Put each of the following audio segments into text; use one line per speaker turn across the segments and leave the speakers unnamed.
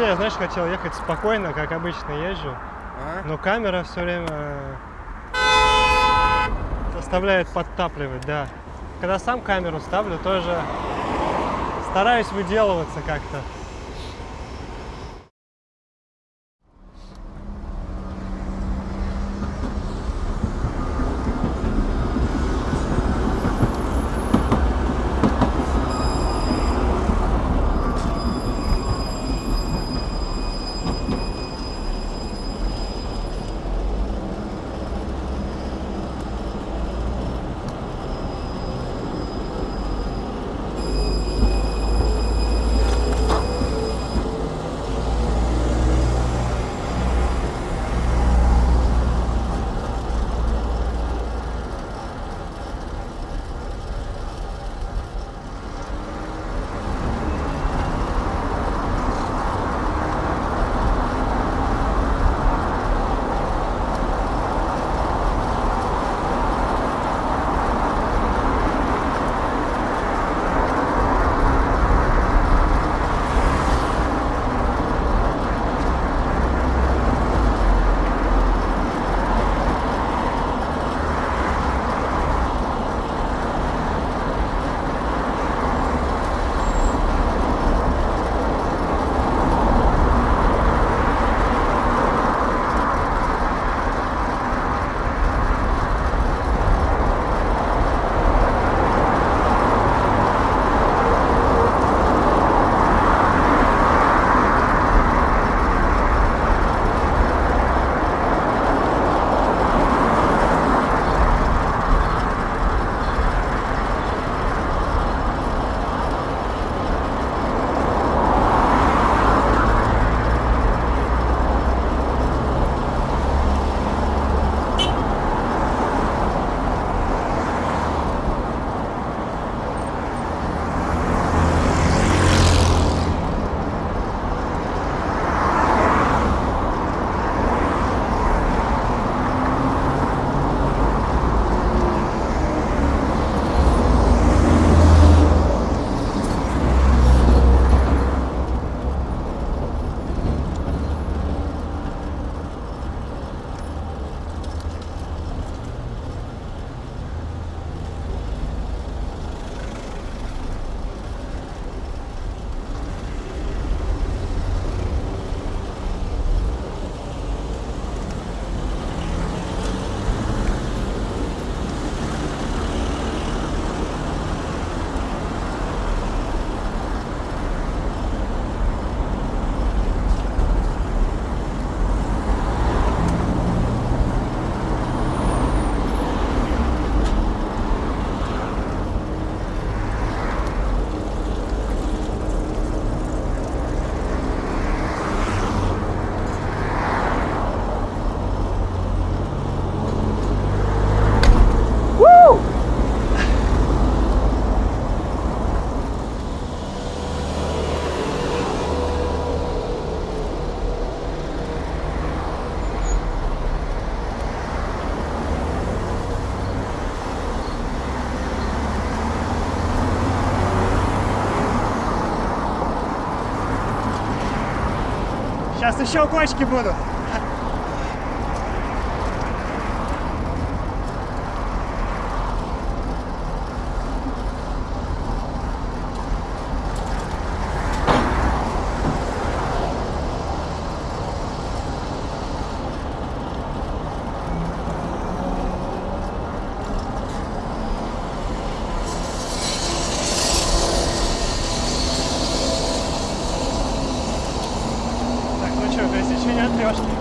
Вообще, я, знаешь, хотел ехать спокойно, как обычно езжу,
А?
но камера все время э, заставляет подтапливать, да. Когда сам камеру ставлю, тоже стараюсь выделываться как-то. Сейчас еще кочки будут. なってました。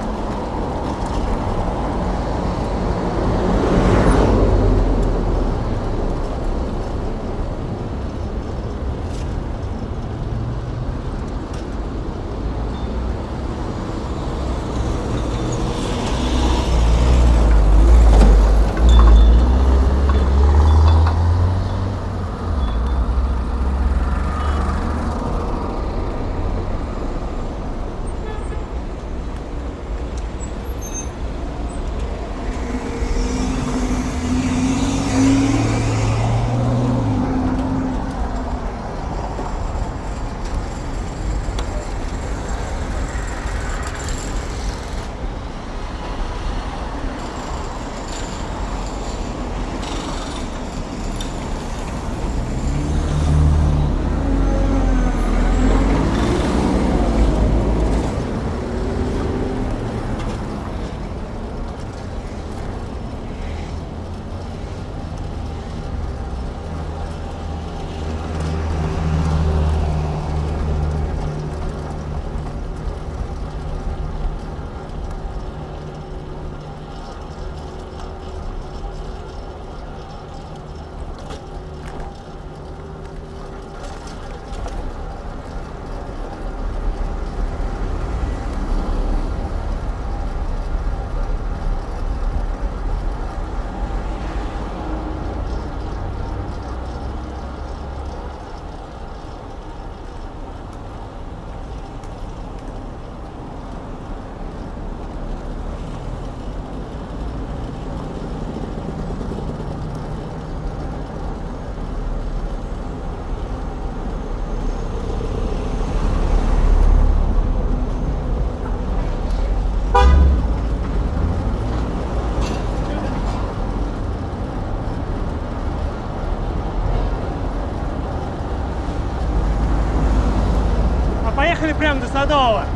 Садового. А.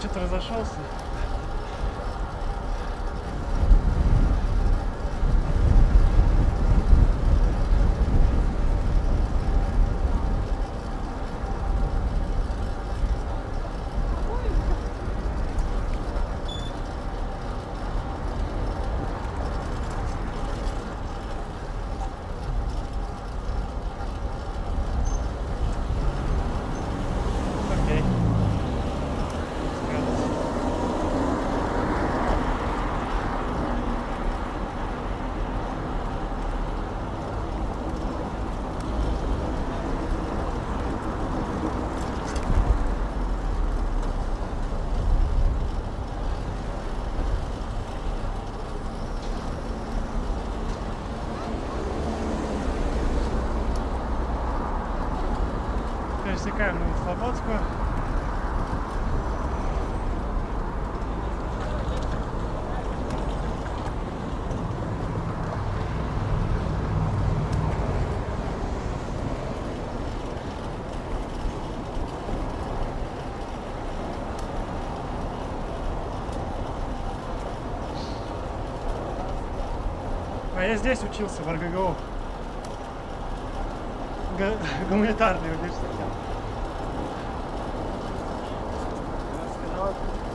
Что-то разошелся. Новослободскую. А я здесь учился, в РГГУ. Га- Гуманитарный Thank you.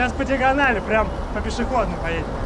Сейчас по диагонали, прям по пешеходной поедем.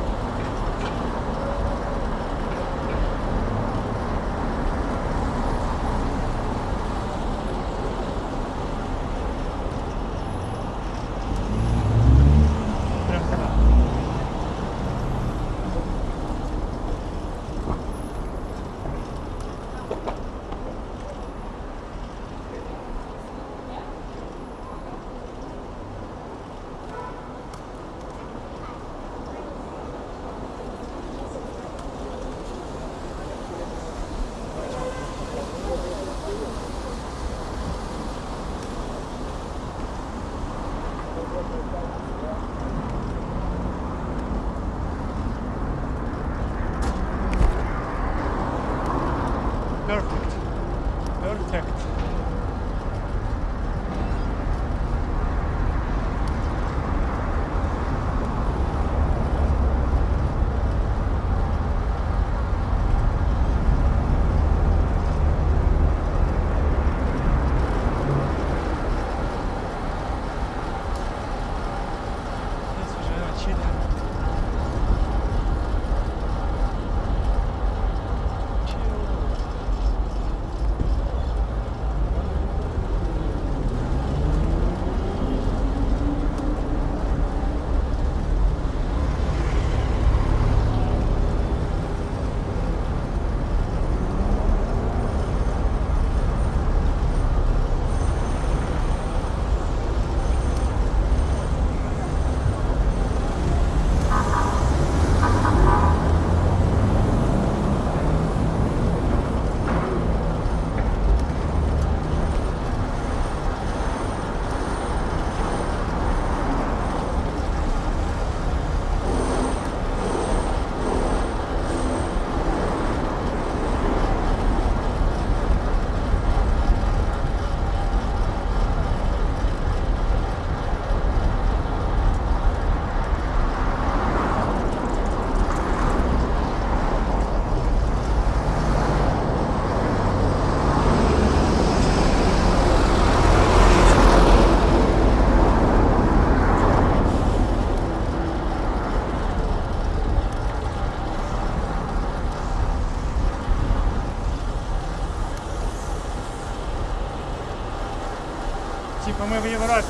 Що ми в Європі.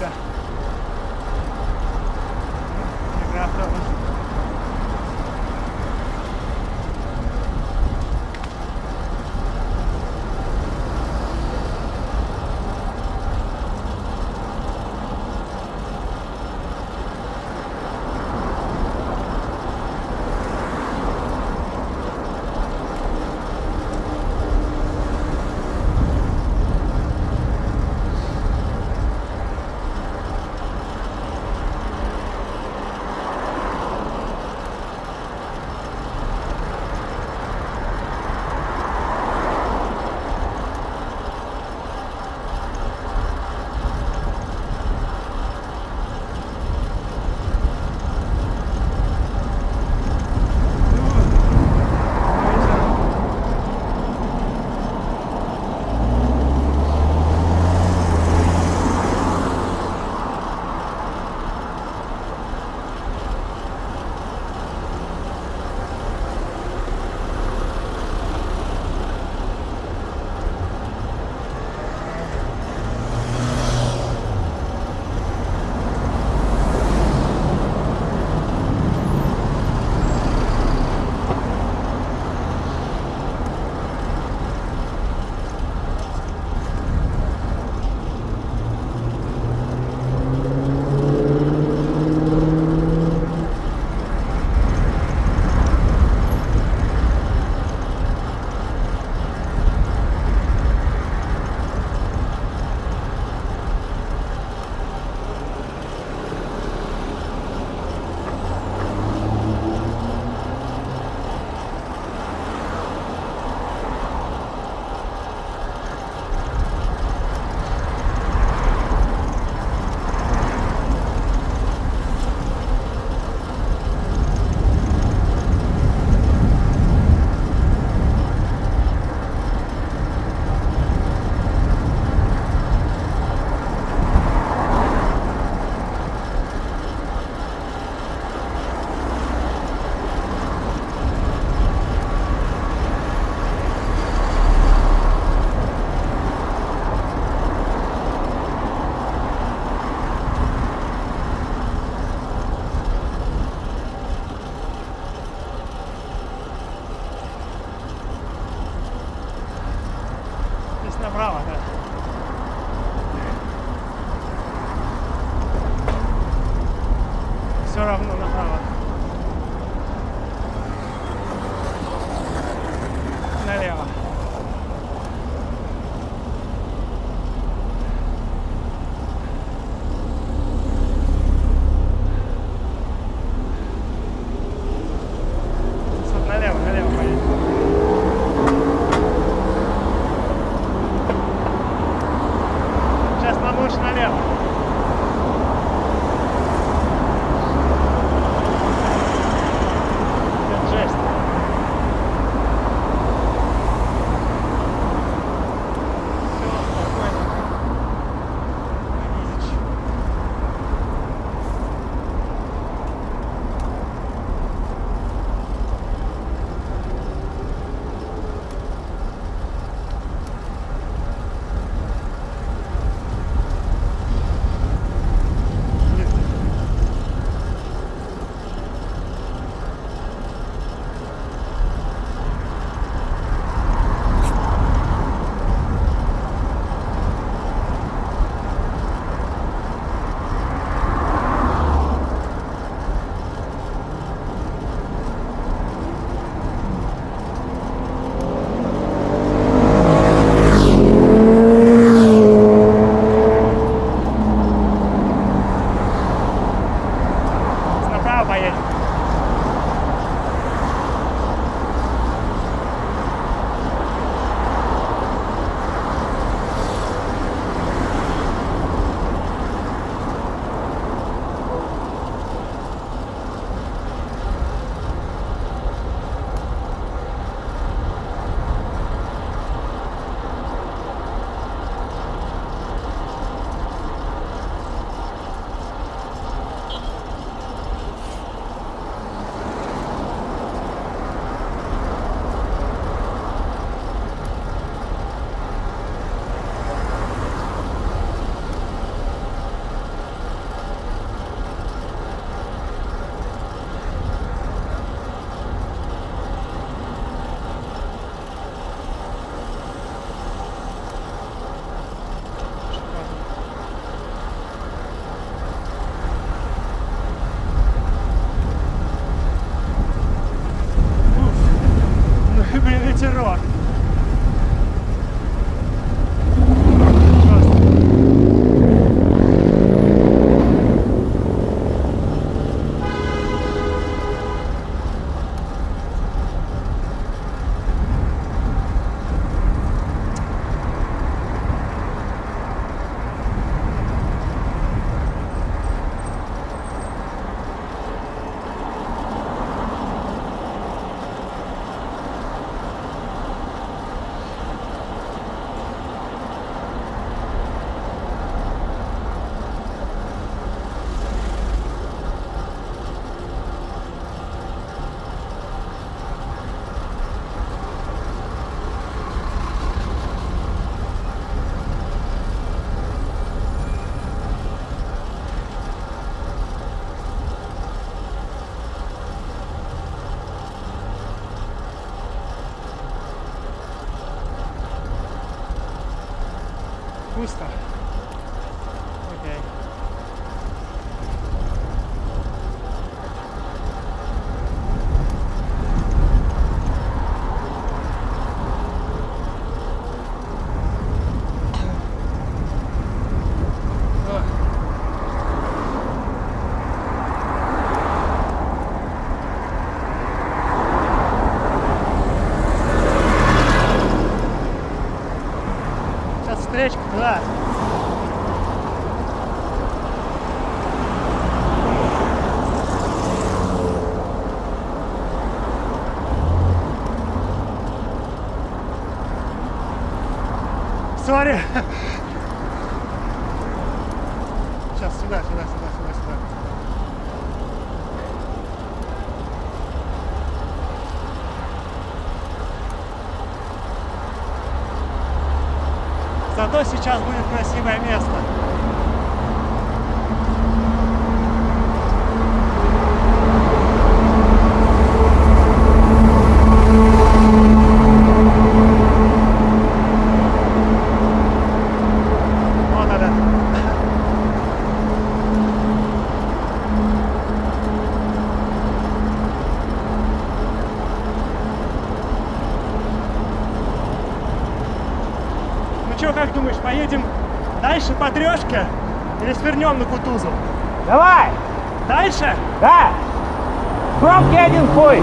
зато сейчас будет красивое место.
Давай!
Дальше?
Да! Пробки один хуй!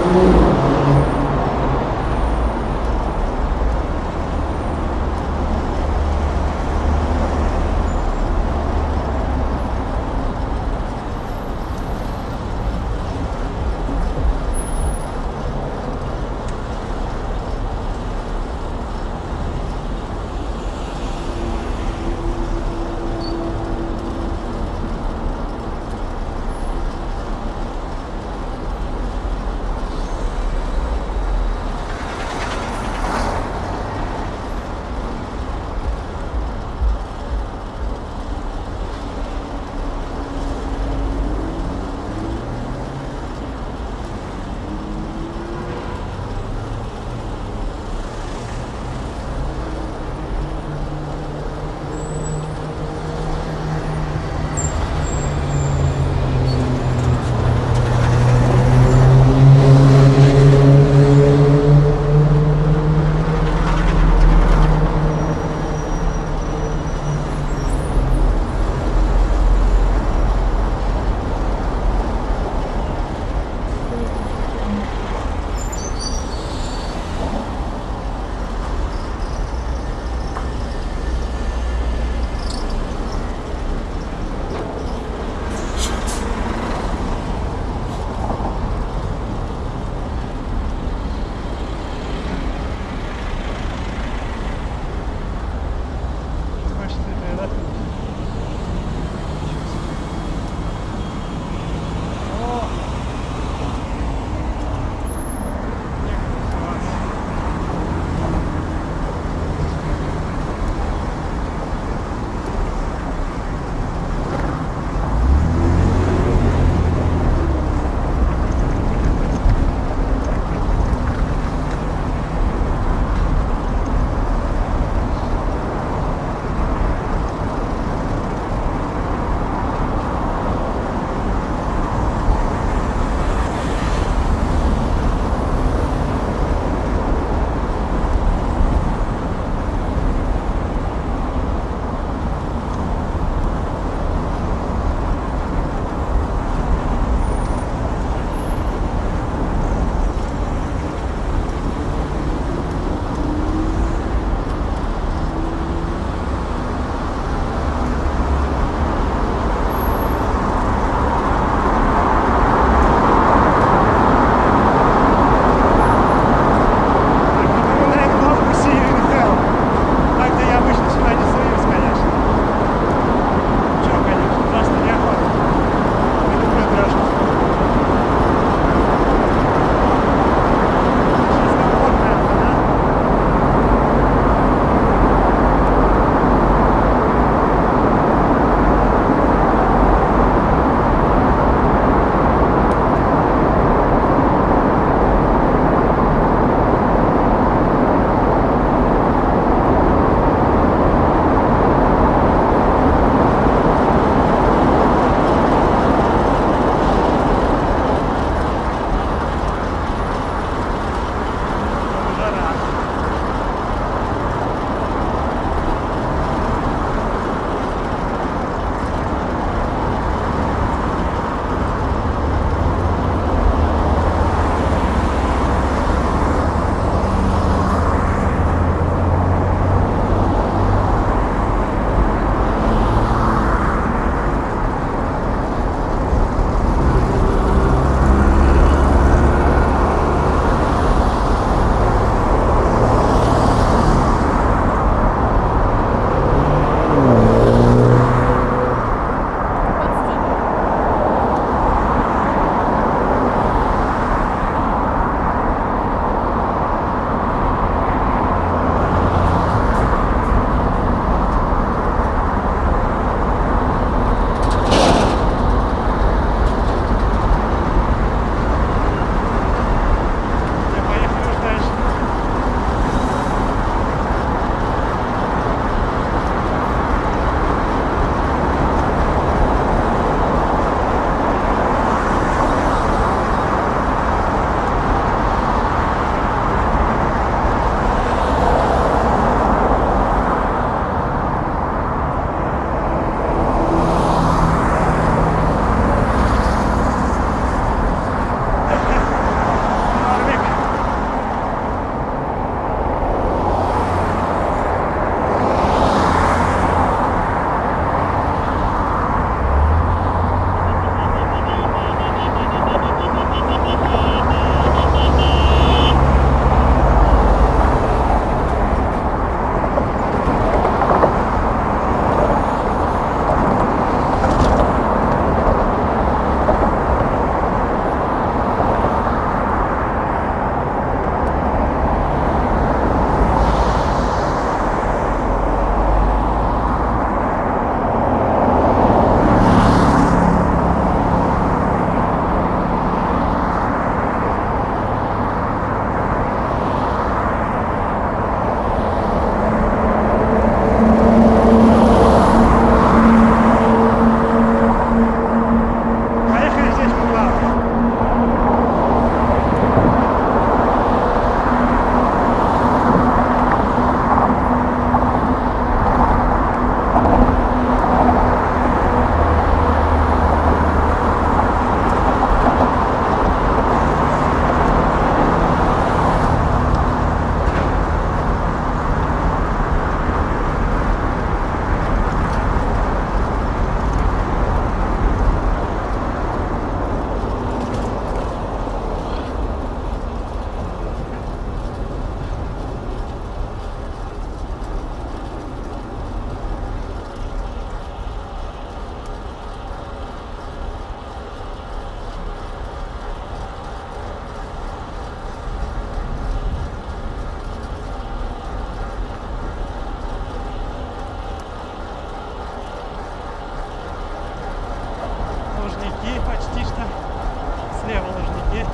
Слева Лужники.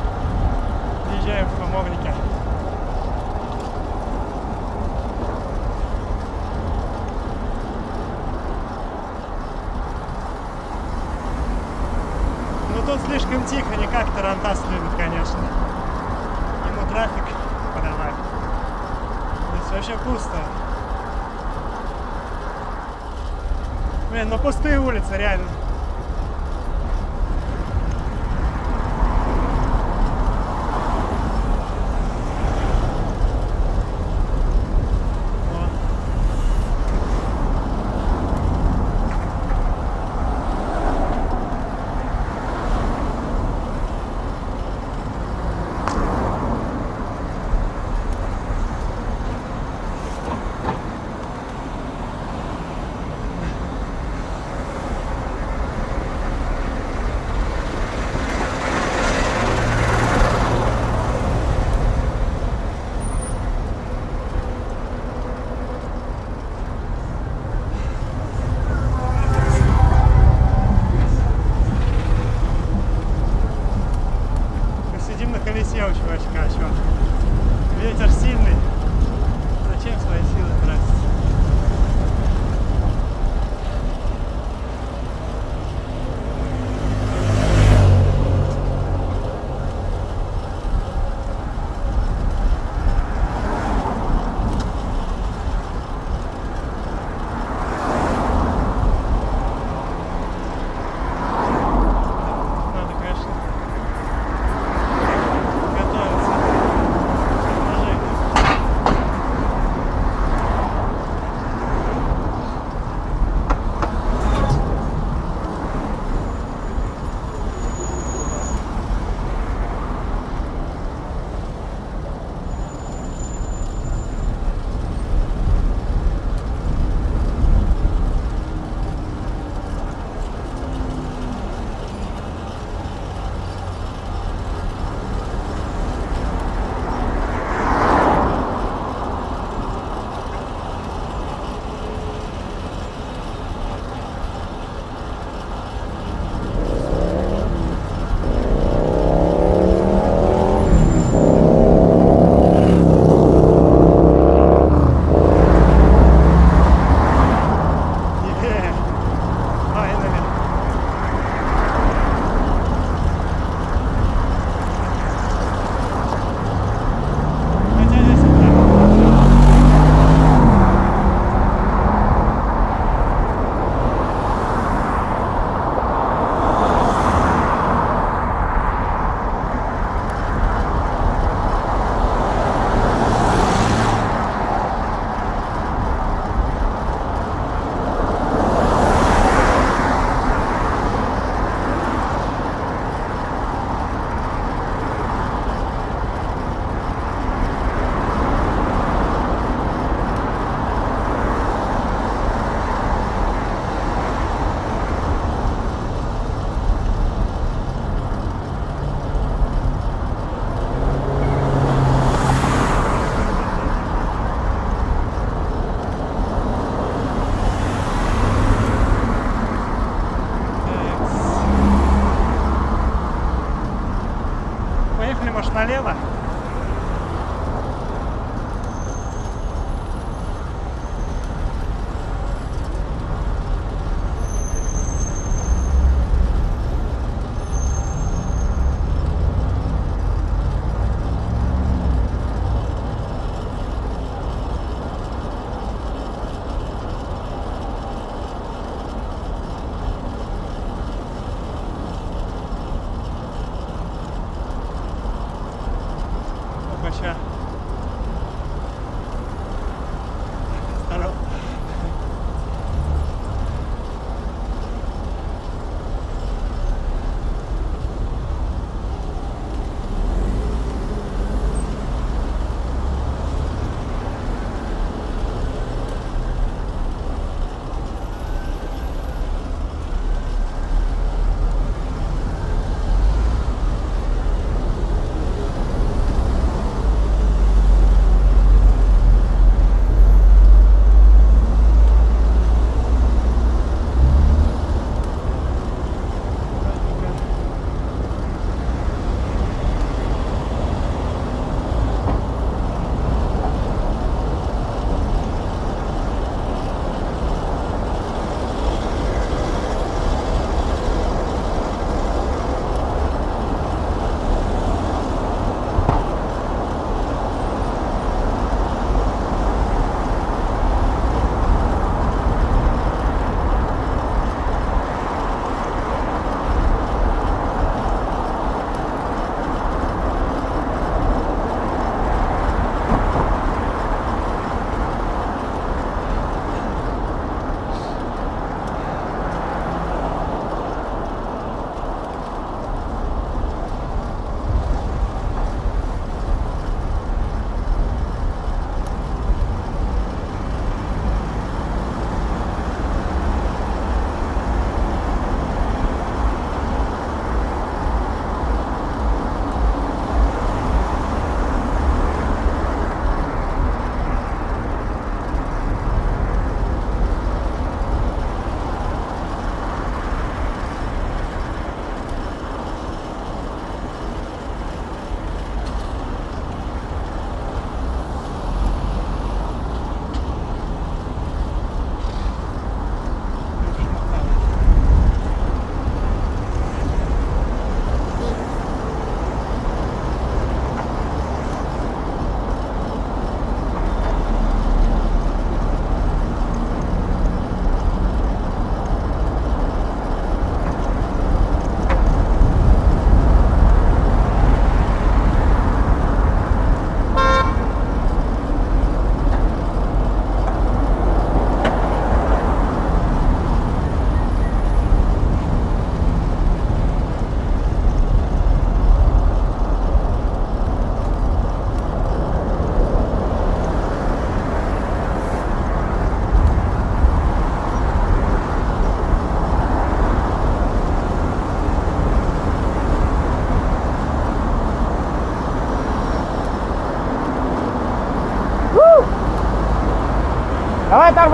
Въезжаем в Хамовники. Ну тут слишком тихо, не как Тарантас любит, конечно. Ему трафик подавать. Здесь вообще пусто. Блин, ну пустые улицы, реально.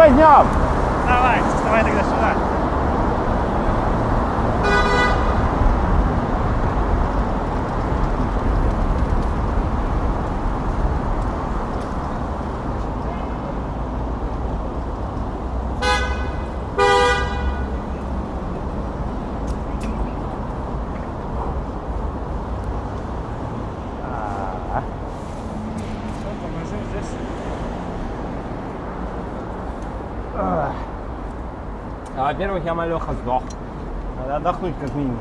Возьмем.
Давай, давай тогда сюда. Всё, тормозим здесь.
А, Во-первых, я малеха сдох. Надо отдохнуть как минимум.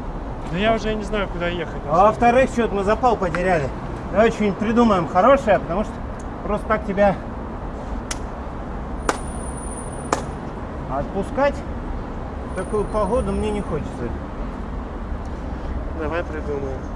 Ну я уже не знаю, куда ехать.
А во-вторых, что-то мы запал потеряли. Давай что-нибудь придумаем хорошее, потому что просто так тебя отпускать в такую погоду мне не хочется.
Давай придумаем.